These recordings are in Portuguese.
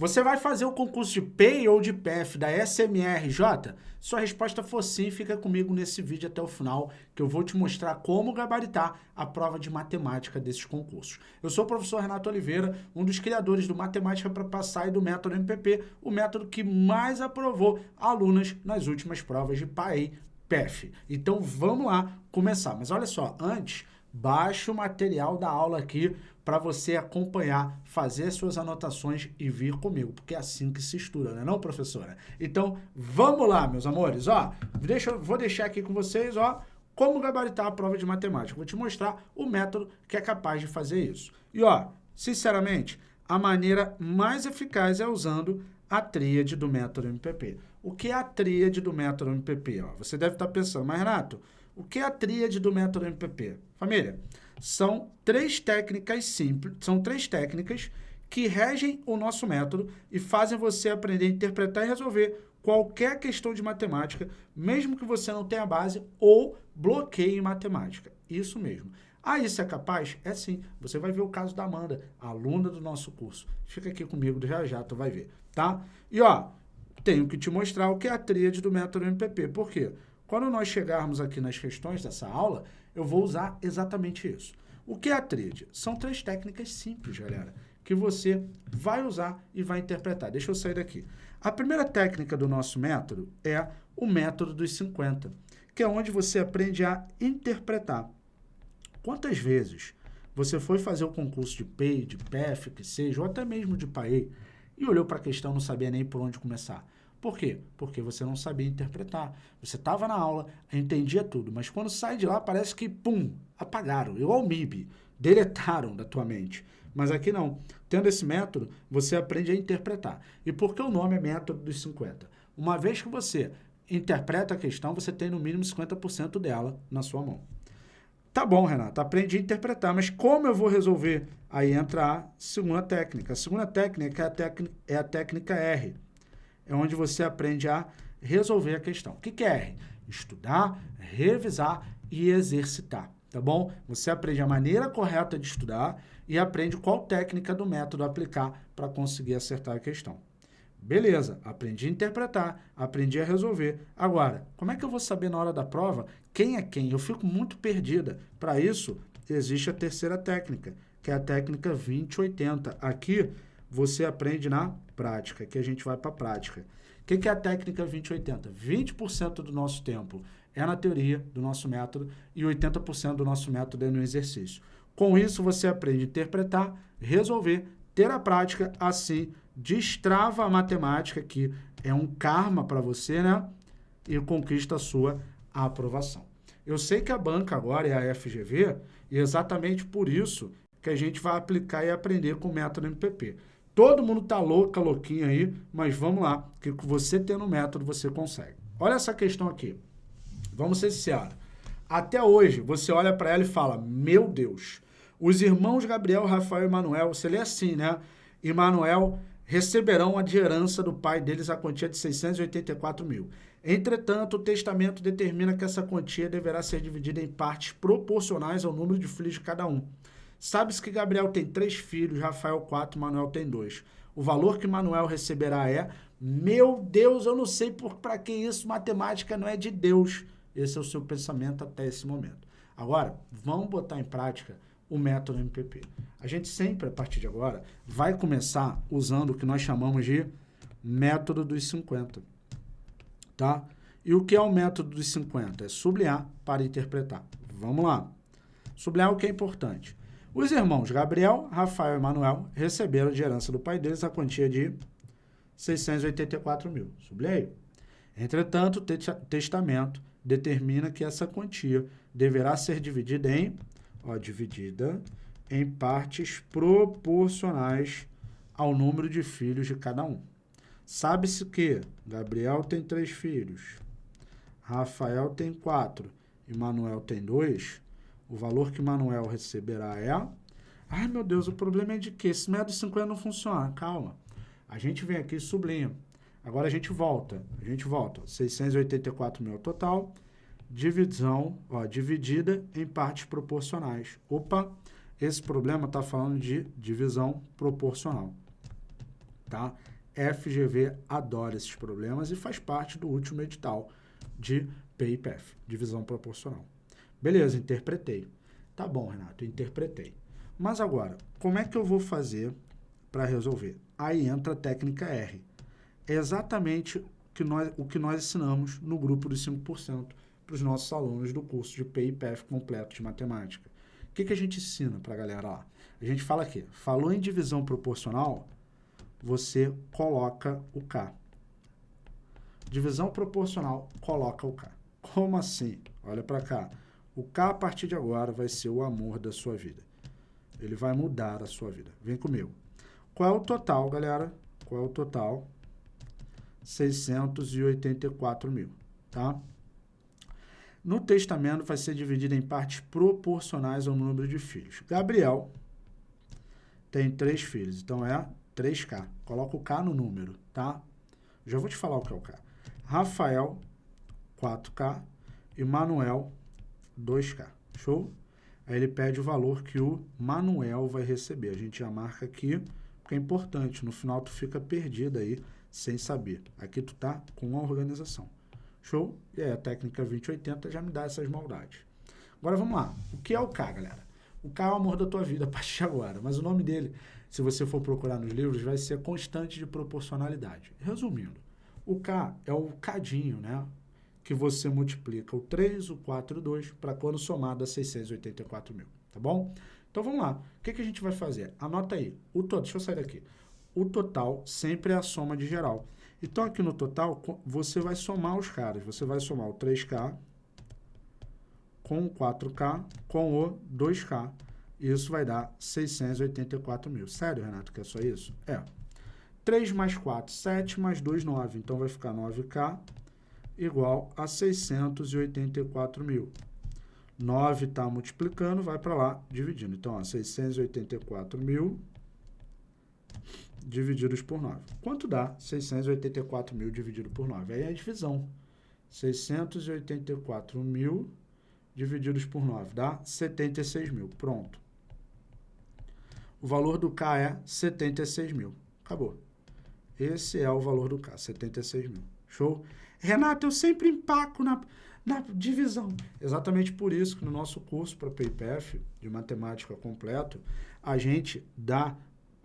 Você vai fazer o concurso de PEI ou de PF da SMRJ? Sua resposta for sim, fica comigo nesse vídeo até o final, que eu vou te mostrar como gabaritar a prova de matemática desses concursos. Eu sou o professor Renato Oliveira, um dos criadores do Matemática para Passar e do método MPP, o método que mais aprovou alunas nas últimas provas de PAEI PF. Então vamos lá começar. Mas olha só, antes, baixe o material da aula aqui para você acompanhar, fazer suas anotações e vir comigo, porque é assim que se estuda, não é não, professora? Então, vamos lá, meus amores, ó, deixa, vou deixar aqui com vocês, ó, como gabaritar a prova de matemática. Vou te mostrar o método que é capaz de fazer isso. E, ó, sinceramente, a maneira mais eficaz é usando a tríade do método MPP. O que é a tríade do método MPP? Ó, você deve estar pensando, mas Renato, o que é a tríade do método MPP? Família, são três técnicas simples, são três técnicas que regem o nosso método e fazem você aprender a interpretar e resolver qualquer questão de matemática, mesmo que você não tenha base ou bloqueie em matemática. Isso mesmo. Ah, isso é capaz? É sim. Você vai ver o caso da Amanda, aluna do nosso curso. Fica aqui comigo já já, tu vai ver, tá? E ó, tenho que te mostrar o que é a tríade do método MPP. Por quê? Quando nós chegarmos aqui nas questões dessa aula, eu vou usar exatamente isso. O que é a tríade? São três técnicas simples, galera, que você vai usar e vai interpretar. Deixa eu sair daqui. A primeira técnica do nosso método é o método dos 50, que é onde você aprende a interpretar. Quantas vezes você foi fazer o concurso de PEI, de PEF, que seja, ou até mesmo de PAEI, e olhou para a questão não sabia nem por onde começar? Por quê? Porque você não sabia interpretar. Você estava na aula, entendia tudo, mas quando sai de lá parece que, pum, apagaram, igual o MIB, deletaram da tua mente. Mas aqui não. Tendo esse método, você aprende a interpretar. E por que o nome é método dos 50? Uma vez que você interpreta a questão, você tem no mínimo 50% dela na sua mão. Tá bom, Renato, aprendi a interpretar, mas como eu vou resolver? Aí entra a segunda técnica. A segunda técnica é a, técnica, é a técnica R é onde você aprende a resolver a questão. O que, que é R? Estudar, revisar e exercitar, tá bom? Você aprende a maneira correta de estudar e aprende qual técnica do método aplicar para conseguir acertar a questão. Beleza, aprendi a interpretar, aprendi a resolver. Agora, como é que eu vou saber na hora da prova quem é quem? Eu fico muito perdida. Para isso, existe a terceira técnica, que é a técnica 2080. Aqui, você aprende na prática, que a gente vai para a prática. O que, que é a técnica 2080? 20% do nosso tempo é na teoria do nosso método e 80% do nosso método é no exercício. Com isso, você aprende a interpretar, resolver, ter a prática, assim, destrava a matemática, que é um karma para você, né? E conquista a sua aprovação. Eu sei que a banca agora é a FGV, e exatamente por isso que a gente vai aplicar e aprender com o método MPP. Todo mundo tá louca, louquinha aí, mas vamos lá, que você tendo método, você consegue. Olha essa questão aqui. Vamos ser sinceros. Até hoje, você olha para ela e fala, meu Deus, os irmãos Gabriel, Rafael e Manuel, você lê assim, né? E Manuel receberão a de herança do pai deles a quantia de 684 mil. Entretanto, o testamento determina que essa quantia deverá ser dividida em partes proporcionais ao número de filhos de cada um. Sabe-se que Gabriel tem três filhos, Rafael quatro, Manuel tem dois. O valor que Manuel receberá é, meu Deus, eu não sei para que isso, matemática não é de Deus. Esse é o seu pensamento até esse momento. Agora, vamos botar em prática o método MPP. A gente sempre, a partir de agora, vai começar usando o que nós chamamos de método dos 50. Tá? E o que é o método dos 50? É sublinhar para interpretar. Vamos lá. Sublinhar o que é importante. Os irmãos Gabriel, Rafael e Manuel receberam de herança do pai deles a quantia de 684 mil. Sublinhei. Entretanto, o testamento determina que essa quantia deverá ser dividida em, ó, dividida em partes proporcionais ao número de filhos de cada um. Sabe-se que Gabriel tem três filhos, Rafael tem quatro e Manuel tem dois, o valor que Manuel receberá é... Ai, meu Deus, o problema é de que esse método 50 não funciona. Calma. A gente vem aqui e sublinha. Agora a gente volta. A gente volta. 684 mil total. Divisão, ó, dividida em partes proporcionais. Opa, esse problema está falando de divisão proporcional. tá? FGV adora esses problemas e faz parte do último edital de PIPF, divisão proporcional. Beleza, interpretei. Tá bom, Renato, interpretei. Mas agora, como é que eu vou fazer para resolver? Aí entra a técnica R. É exatamente que nós, o que nós ensinamos no grupo dos 5% para os nossos alunos do curso de PIPF completo de matemática. O que, que a gente ensina para a galera lá? A gente fala aqui, falou em divisão proporcional, você coloca o K. Divisão proporcional, coloca o K. Como assim? Olha para cá. O K, a partir de agora, vai ser o amor da sua vida. Ele vai mudar a sua vida. Vem comigo. Qual é o total, galera? Qual é o total? 684 mil, tá? No testamento vai ser dividido em partes proporcionais ao número de filhos. Gabriel tem três filhos, então é 3K. Coloca o K no número, tá? Já vou te falar o que é o K. Rafael, 4K. E Manuel, 2K. Show? Aí ele pede o valor que o Manuel vai receber. A gente já marca aqui, porque é importante. No final tu fica perdido aí, sem saber. Aqui tu tá com a organização. Show? E aí a técnica 2080 já me dá essas maldades. Agora vamos lá. O que é o K, galera? O K é o amor da tua vida a partir de agora. Mas o nome dele se você for procurar nos livros, vai ser constante de proporcionalidade. Resumindo, o K é o cadinho, né? Que você multiplica o 3, o 4 e o 2 para quando somado a 684 mil, tá bom? Então vamos lá. O que, que a gente vai fazer? Anota aí. O total, deixa eu sair daqui. O total sempre é a soma de geral. Então aqui no total, você vai somar os caras. Você vai somar o 3K com o 4K com o 2K isso vai dar 684 mil. Sério, Renato, que é só isso? É. 3 mais 4, 7 mais 2, 9. Então, vai ficar 9K igual a 684 mil. 9 está multiplicando, vai para lá, dividindo. Então, ó, 684 mil divididos por 9. Quanto dá 684 mil dividido por 9? Aí é a divisão. 684 mil divididos por 9 dá 76 mil. Pronto. O valor do K é 76 mil. Acabou. Esse é o valor do K, 76 mil. Show? Renato, eu sempre empaco na, na divisão. Exatamente por isso que no nosso curso para PIPF, de matemática completo, a gente dá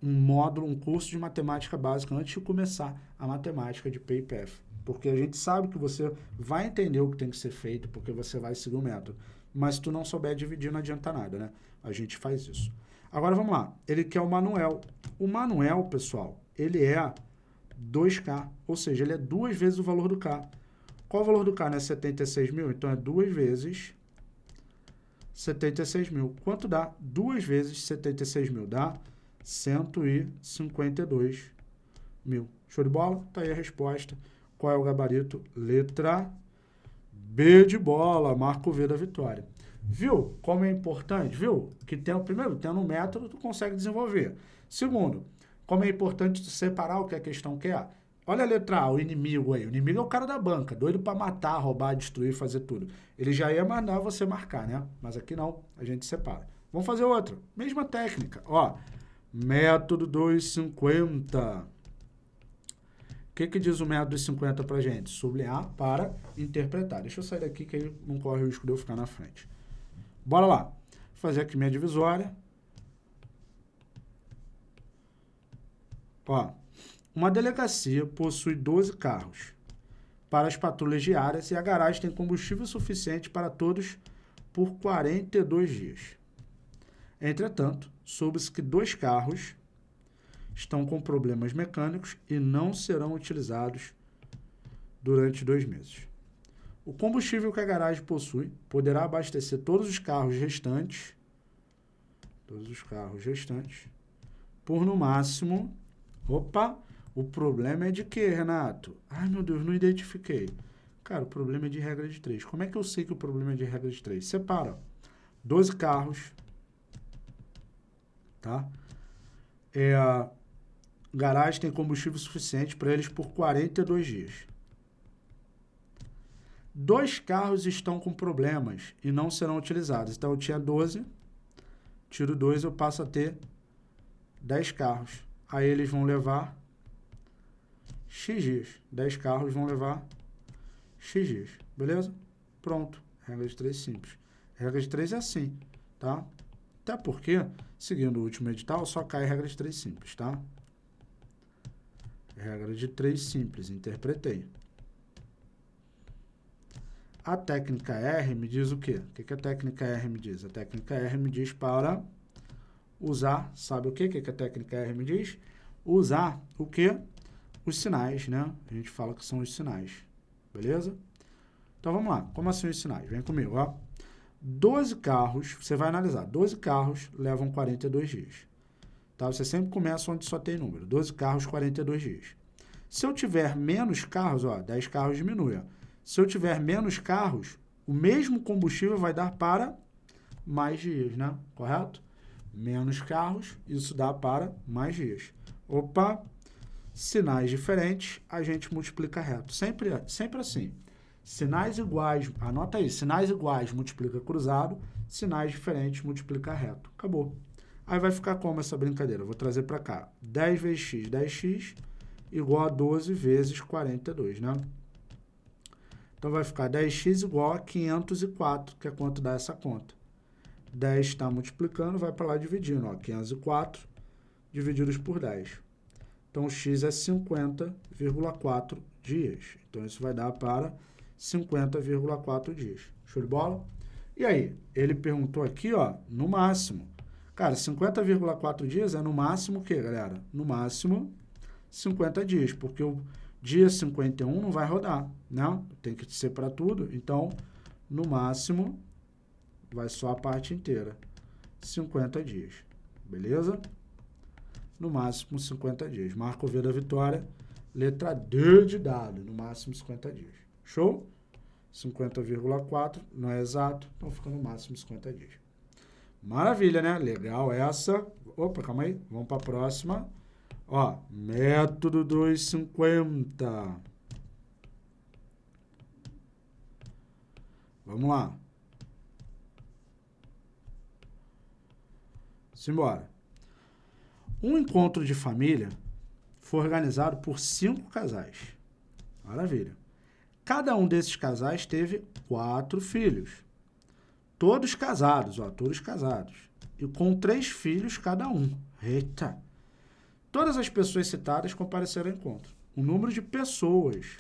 um módulo, um curso de matemática básica antes de começar a matemática de PIPF. Porque a gente sabe que você vai entender o que tem que ser feito, porque você vai seguir o método. Mas se tu não souber dividir, não adianta nada, né? A gente faz isso. Agora vamos lá. Ele quer o Manuel. O Manuel, pessoal, ele é 2K, ou seja, ele é duas vezes o valor do K. Qual o valor do K, né? 76 mil? Então é duas vezes 76 mil. Quanto dá? Duas vezes 76 mil. Dá 152 mil. Show de bola? Tá aí a resposta. Qual é o gabarito? Letra B de bola. Marco V da vitória. Viu como é importante? Viu? Que tem, primeiro, tendo um método, tu consegue desenvolver. Segundo, como é importante separar o que a questão quer. Olha a letra A, o inimigo aí. O inimigo é o cara da banca, doido para matar, roubar, destruir, fazer tudo. Ele já ia mandar você marcar, né? Mas aqui não, a gente separa. Vamos fazer outro. Mesma técnica. Ó, método 250. O que, que diz o método 250 para gente? Sublinhar para interpretar. Deixa eu sair daqui que aí não corre o risco de eu ficar na frente. Bora lá. Vou fazer aqui minha divisória. Ó, uma delegacia possui 12 carros para as patrulhas diárias e a garagem tem combustível suficiente para todos por 42 dias. Entretanto, soube-se que dois carros estão com problemas mecânicos e não serão utilizados durante dois meses. O combustível que a garagem possui poderá abastecer todos os carros restantes, todos os carros restantes, por no máximo... Opa, o problema é de quê, Renato? Ai, meu Deus, não identifiquei. Cara, o problema é de regra de 3. Como é que eu sei que o problema é de regra de 3? Separa. 12 carros, tá? É, garagem tem combustível suficiente para eles por 42 dias. Dois carros estão com problemas e não serão utilizados. Então, eu tinha 12, tiro 2, eu passo a ter 10 carros. Aí eles vão levar X dias. 10 carros vão levar X dias. Beleza? Pronto. Regra de 3 simples. Regra de 3 é assim, tá? Até porque, seguindo o último edital, só cai regra de 3 simples, tá? Regra de 3 simples, interpretei. A técnica R me diz o quê? O que, que a técnica R me diz? A técnica R me diz para usar, sabe o que, que a técnica R me diz? Usar o quê? Os sinais, né? A gente fala que são os sinais, beleza? Então, vamos lá. Como assim os sinais? Vem comigo, ó. 12 carros, você vai analisar, 12 carros levam 42 dias. Tá? Você sempre começa onde só tem número. 12 carros, 42 dias. Se eu tiver menos carros, ó, 10 carros diminui, ó. Se eu tiver menos carros, o mesmo combustível vai dar para mais dias, né? Correto? Menos carros, isso dá para mais dias. Opa, sinais diferentes, a gente multiplica reto. Sempre, sempre assim. Sinais iguais, anota aí, sinais iguais multiplica cruzado, sinais diferentes multiplica reto. Acabou. Aí vai ficar como essa brincadeira? Vou trazer para cá. 10 vezes x, 10x, igual a 12 vezes 42, né? Então, vai ficar 10x igual a 504, que é quanto dá essa conta. 10 está multiplicando, vai para lá dividindo. Ó, 504 divididos por 10. Então, x é 50,4 dias. Então, isso vai dar para 50,4 dias. Show de bola? E aí, ele perguntou aqui, ó, no máximo. Cara, 50,4 dias é no máximo o quê, galera? No máximo 50 dias, porque o Dia 51 não vai rodar, né? Tem que ser para tudo. Então, no máximo, vai só a parte inteira. 50 dias. Beleza? No máximo, 50 dias. Marco V da vitória. Letra D de dado. No máximo, 50 dias. Show? 50,4. Não é exato. Então, fica no máximo 50 dias. Maravilha, né? Legal essa. Opa, calma aí. Vamos para a próxima. Ó, método 250. Vamos lá. Simbora. Um encontro de família foi organizado por cinco casais. Maravilha. Cada um desses casais teve quatro filhos. Todos casados, ó, todos casados. E com três filhos cada um. Eita! Todas as pessoas citadas compareceram ao encontro. O número de pessoas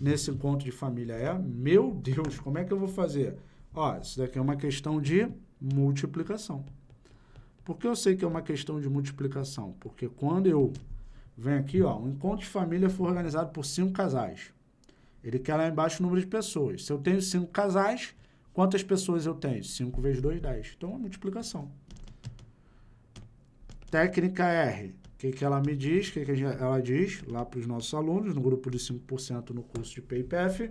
nesse encontro de família é, meu Deus, como é que eu vou fazer? Ó, isso daqui é uma questão de multiplicação. Por que eu sei que é uma questão de multiplicação? Porque quando eu venho aqui, ó, um encontro de família foi organizado por cinco casais. Ele quer lá embaixo o número de pessoas. Se eu tenho cinco casais, quantas pessoas eu tenho? 5 vezes 2, 10. Então, é multiplicação. Técnica R que, que ela me diz? O que, que ela diz lá para os nossos alunos, no grupo de 5% no curso de PayPF?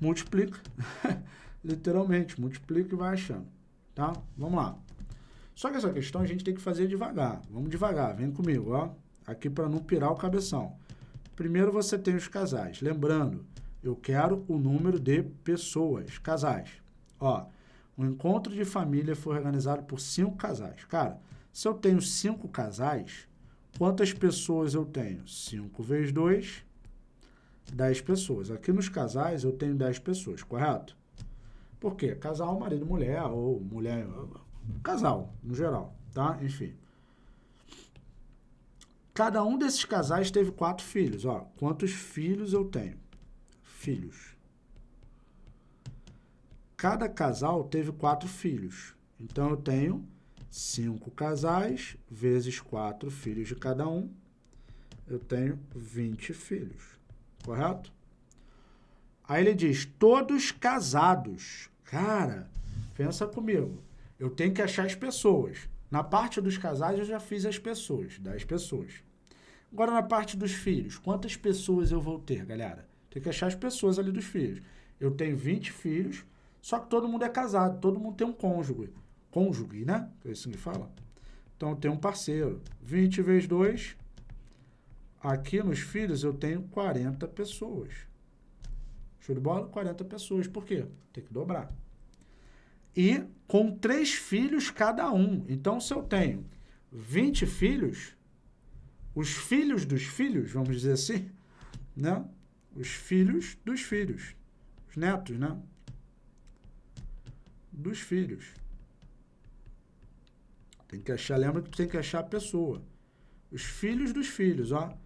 Multiplica. Literalmente, multiplica e vai achando. Tá? Vamos lá. Só que essa questão a gente tem que fazer devagar. Vamos devagar, vem comigo, ó. Aqui para não pirar o cabeção. Primeiro você tem os casais. Lembrando, eu quero o número de pessoas, casais. Ó, o encontro de família foi organizado por cinco casais. Cara, se eu tenho cinco casais, quantas pessoas eu tenho? 5 vezes 2, 10 pessoas. Aqui nos casais eu tenho 10 pessoas, correto? Por quê? Casal, marido, mulher, ou mulher, casal, no geral, tá? Enfim. Cada um desses casais teve quatro filhos, ó. Quantos filhos eu tenho? Filhos. Cada casal teve quatro filhos. Então, eu tenho cinco casais vezes quatro filhos de cada um, eu tenho 20 filhos, correto? Aí ele diz, todos casados. Cara, pensa comigo. Eu tenho que achar as pessoas. Na parte dos casais eu já fiz as pessoas, 10 pessoas. Agora na parte dos filhos, quantas pessoas eu vou ter, galera? Tem que achar as pessoas ali dos filhos. Eu tenho 20 filhos, só que todo mundo é casado, todo mundo tem um cônjuge cônjuge, né? É assim que fala. Então, tem um parceiro. 20 vezes 2, aqui nos filhos eu tenho 40 pessoas. Show de bola? 40 pessoas. Por quê? Tem que dobrar. E com três filhos cada um. Então, se eu tenho 20 filhos, os filhos dos filhos, vamos dizer assim, né? Os filhos dos filhos, os netos, né? Dos filhos. Tem que achar, lembra que tem que achar a pessoa. Os filhos dos filhos, ó.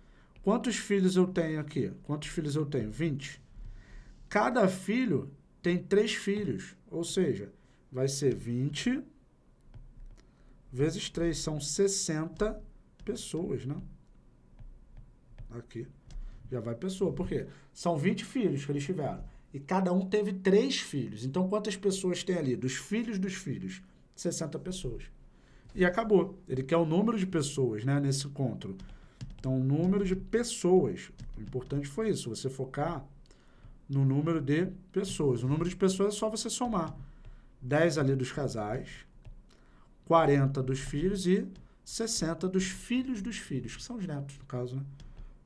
Quantos filhos eu tenho aqui? Quantos filhos eu tenho? 20. Cada filho tem três filhos, ou seja, vai ser 20 vezes 3, são 60 pessoas, né? Aqui. Já vai pessoa. Por quê? São 20 filhos que eles tiveram. E cada um teve três filhos. Então, quantas pessoas tem ali? Dos filhos dos filhos? 60 pessoas. E acabou. Ele quer o número de pessoas, né? Nesse encontro. Então, o número de pessoas. O importante foi isso. Você focar no número de pessoas. O número de pessoas é só você somar. 10 ali dos casais, 40 dos filhos e 60 dos filhos dos filhos, que são os netos, no caso, né?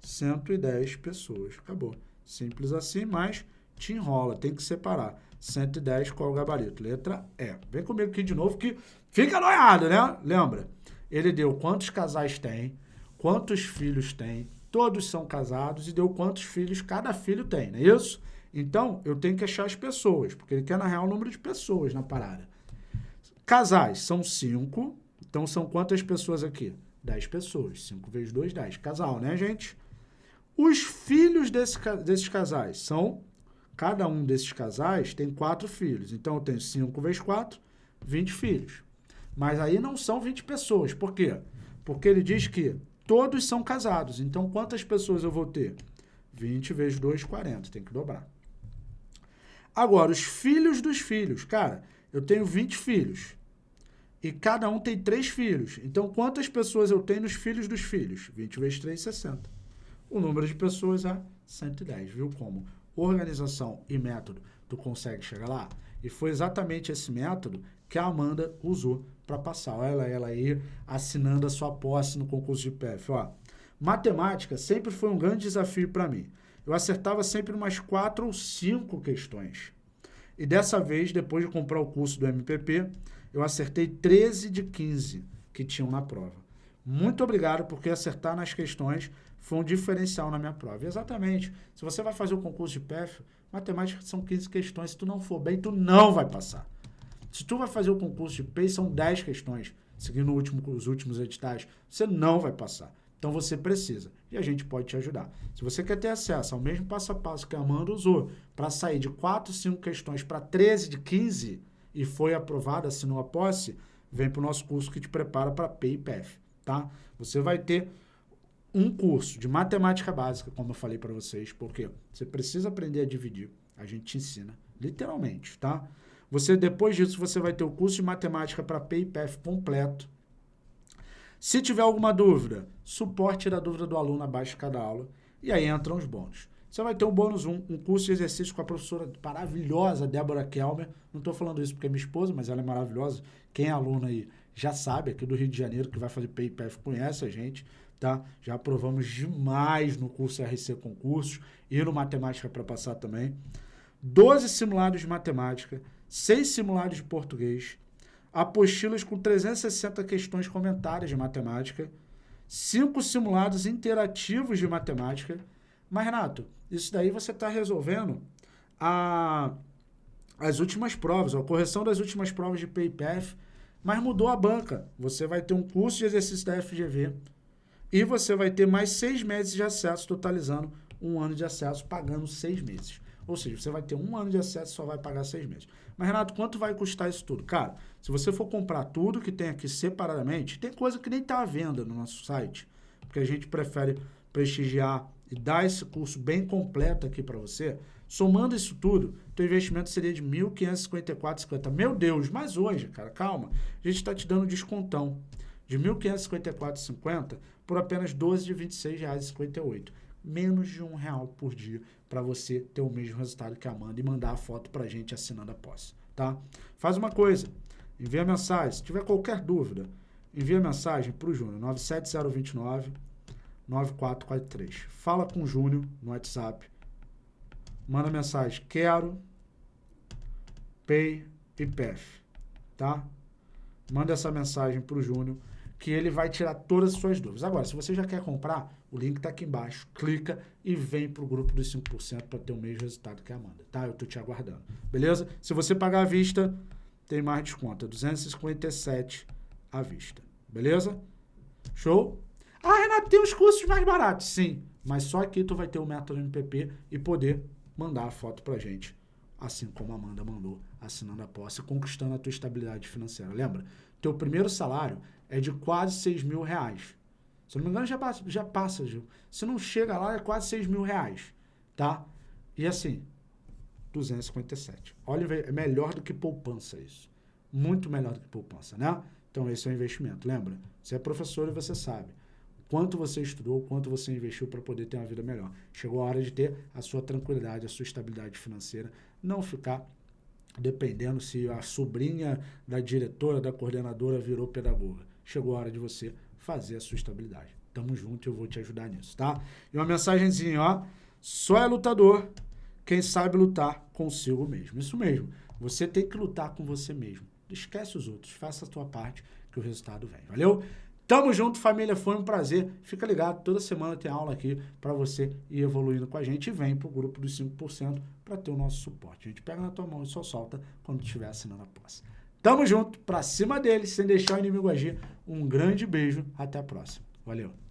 110 pessoas. Acabou. Simples assim, mas te enrola, tem que separar. 110, qual o gabarito? Letra E. Vem comigo aqui de novo que fica noiado, né? Lembra? Ele deu quantos casais tem, quantos filhos tem, todos são casados e deu quantos filhos cada filho tem, não é isso? Então, eu tenho que achar as pessoas, porque ele quer, na real, o número de pessoas na parada. Casais são cinco, então são quantas pessoas aqui? 10 pessoas. 5 vezes 2, 10. Casal, né, gente? Os filhos desse, desses casais são... Cada um desses casais tem quatro filhos. Então, eu tenho 5 vezes 4, 20 filhos. Mas aí não são 20 pessoas. Por quê? Porque ele diz que todos são casados. Então, quantas pessoas eu vou ter? 20 vezes 2, 40. Tem que dobrar. Agora, os filhos dos filhos. Cara, eu tenho 20 filhos. E cada um tem três filhos. Então, quantas pessoas eu tenho nos filhos dos filhos? 20 vezes 3, 60. O número de pessoas é 110. Viu como? Organização e método, tu consegue chegar lá? E foi exatamente esse método que a Amanda usou para passar. Olha ela, ela aí assinando a sua posse no concurso de PF. Ó, matemática sempre foi um grande desafio para mim. Eu acertava sempre umas quatro ou cinco questões. E dessa vez, depois de comprar o curso do MPP, eu acertei 13 de 15 que tinham na prova. Muito obrigado, porque acertar nas questões foi um diferencial na minha prova. Exatamente. Se você vai fazer o concurso de PEF, matemática são 15 questões. Se tu não for bem, tu não vai passar. Se tu vai fazer o concurso de PEI, são 10 questões, seguindo último, os últimos editais, você não vai passar. Então você precisa e a gente pode te ajudar. Se você quer ter acesso ao mesmo passo a passo que a Amanda usou para sair de 4, 5 questões para 13 de 15 e foi aprovada, assinou a posse, vem para o nosso curso que te prepara para PIPF, tá? Você vai ter um curso de matemática básica, como eu falei para vocês, porque você precisa aprender a dividir. A gente te ensina, literalmente, tá? Você, depois disso, você vai ter o curso de matemática para PIPF completo, se tiver alguma dúvida, suporte da dúvida do aluno abaixo de cada aula. E aí entram os bônus. Você vai ter um bônus 1, um curso de exercício com a professora maravilhosa Débora Kelmer. Não estou falando isso porque é minha esposa, mas ela é maravilhosa. Quem é aluno aí já sabe, aqui do Rio de Janeiro, que vai fazer PIPF, conhece a gente, tá? Já aprovamos demais no curso RC Concursos e no Matemática para Passar também. 12 simulados de matemática, 6 simulados de português, apostilas com 360 questões comentárias de matemática, cinco simulados interativos de matemática. Mas, Renato, isso daí você está resolvendo a, as últimas provas, a correção das últimas provas de PIPF, mas mudou a banca. Você vai ter um curso de exercício da FGV e você vai ter mais seis meses de acesso, totalizando um ano de acesso, pagando seis meses. Ou seja, você vai ter um ano de acesso e só vai pagar seis meses. Mas, Renato, quanto vai custar isso tudo? Cara, se você for comprar tudo que tem aqui separadamente, tem coisa que nem está à venda no nosso site, porque a gente prefere prestigiar e dar esse curso bem completo aqui para você. Somando isso tudo, teu investimento seria de R$ 1.554,50. Meu Deus, mas hoje, cara, calma, a gente está te dando descontão de R$ 1.554,50 por apenas R$ 12 de R$ 26,58 menos de um real por dia para você ter o mesmo resultado que a Amanda e mandar a foto para a gente assinando a posse, tá? Faz uma coisa, envia mensagem, se tiver qualquer dúvida, envia mensagem para o Júnior, 97029 9443. Fala com o Júnior no WhatsApp, manda mensagem, quero Pay e PEF, tá? Manda essa mensagem para o Júnior que ele vai tirar todas as suas dúvidas. Agora, se você já quer comprar, o link está aqui embaixo, clica e vem para o grupo dos 5% para ter o mesmo resultado que a Amanda, tá? Eu estou te aguardando, beleza? Se você pagar à vista, tem mais desconto, é 257 à vista, beleza? Show? Ah, Renato, tem os cursos mais baratos, sim, mas só aqui tu vai ter o método MPP e poder mandar a foto pra gente, assim como a Amanda mandou, assinando a posse, conquistando a tua estabilidade financeira. Lembra? Teu primeiro salário é de quase 6 mil reais. Se não me engano, já passa, já passa, Gil. Se não chega lá, é quase 6 mil reais, tá? E assim, 257. Olha, é melhor do que poupança isso. Muito melhor do que poupança, né? Então, esse é o investimento. Lembra? Você é professor e você sabe quanto você estudou, quanto você investiu para poder ter uma vida melhor. Chegou a hora de ter a sua tranquilidade, a sua estabilidade financeira, não ficar dependendo se a sobrinha da diretora, da coordenadora virou pedagoga. Chegou a hora de você fazer a sua estabilidade. Tamo junto eu vou te ajudar nisso, tá? E uma mensagenzinha, ó. Só é lutador quem sabe lutar consigo mesmo. Isso mesmo. Você tem que lutar com você mesmo. Esquece os outros. Faça a tua parte que o resultado vem. Valeu? Tamo junto, família. Foi um prazer. Fica ligado. Toda semana tem aula aqui para você ir evoluindo com a gente. E vem pro grupo dos 5% para ter o nosso suporte. A gente pega na tua mão e só solta quando estiver assinando a posse. Tamo junto, pra cima deles, sem deixar o inimigo agir. Um grande beijo, até a próxima. Valeu!